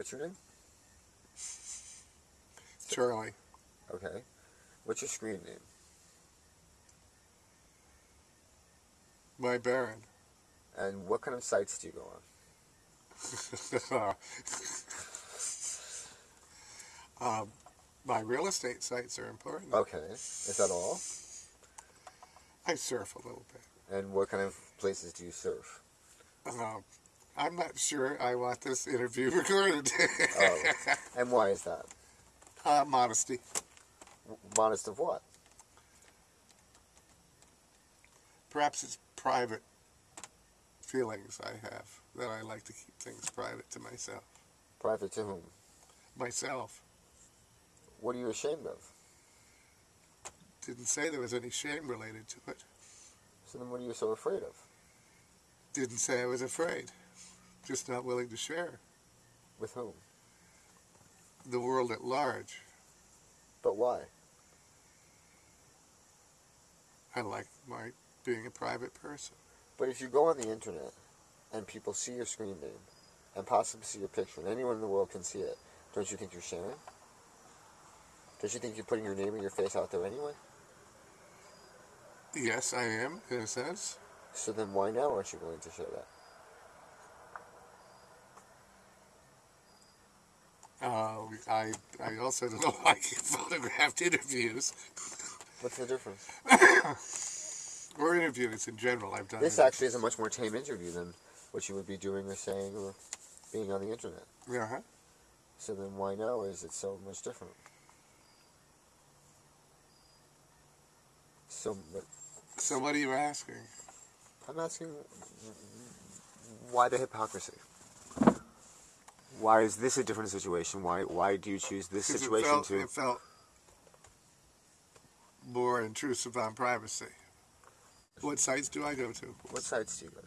What's your name? Charlie. Okay. What's your screen name? My Baron. And what kind of sites do you go on? um, my real estate sites are important. Okay. Is that all? I surf a little bit. And what kind of places do you surf? Um, I'm not sure I want this interview recorded. oh. And why is that? Uh, modesty. Modest of what? Perhaps it's private feelings I have that I like to keep things private to myself. Private to whom? Myself. What are you ashamed of? Didn't say there was any shame related to it. So then what are you so afraid of? Didn't say I was afraid. Just not willing to share. With whom? The world at large. But why? I like my being a private person. But if you go on the internet and people see your screen name and possibly see your picture and anyone in the world can see it, don't you think you're sharing? Don't you think you're putting your name and your face out there anyway? Yes, I am, in a sense. So then why now aren't you willing to share that? Uh, I, I also don't like photographed interviews. What's the difference? or interviews in general. I've done. This actually is a much more tame interview than what you would be doing or saying or being on the internet. Yeah. Uh-huh. So then why now is it so much different? So, but, so what are you asking? I'm asking why the hypocrisy? Why is this a different situation? Why why do you choose this situation it felt, to? It felt more intrusive on privacy. What sites do I go to? What sites do you go to?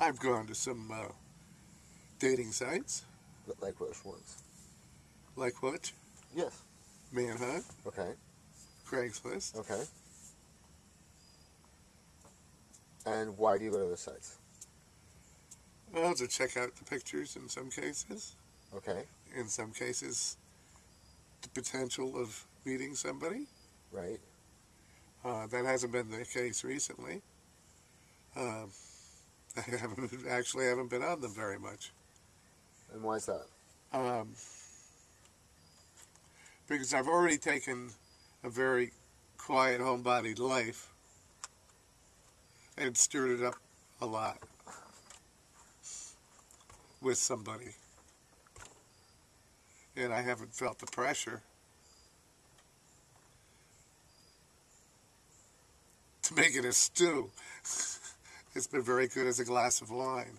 I've gone to some uh, dating sites. Like which ones? Like what? Yes. Manhunt. Okay. Craigslist. Okay. And why do you go to those sites? Well, to check out the pictures in some cases. Okay. In some cases, the potential of meeting somebody. Right. Uh, that hasn't been the case recently. Um, I haven't actually haven't been on them very much. And why is that? Um, because I've already taken a very quiet, homebodied life and stirred it up a lot with somebody. And I haven't felt the pressure to make it a stew. it's been very good as a glass of wine.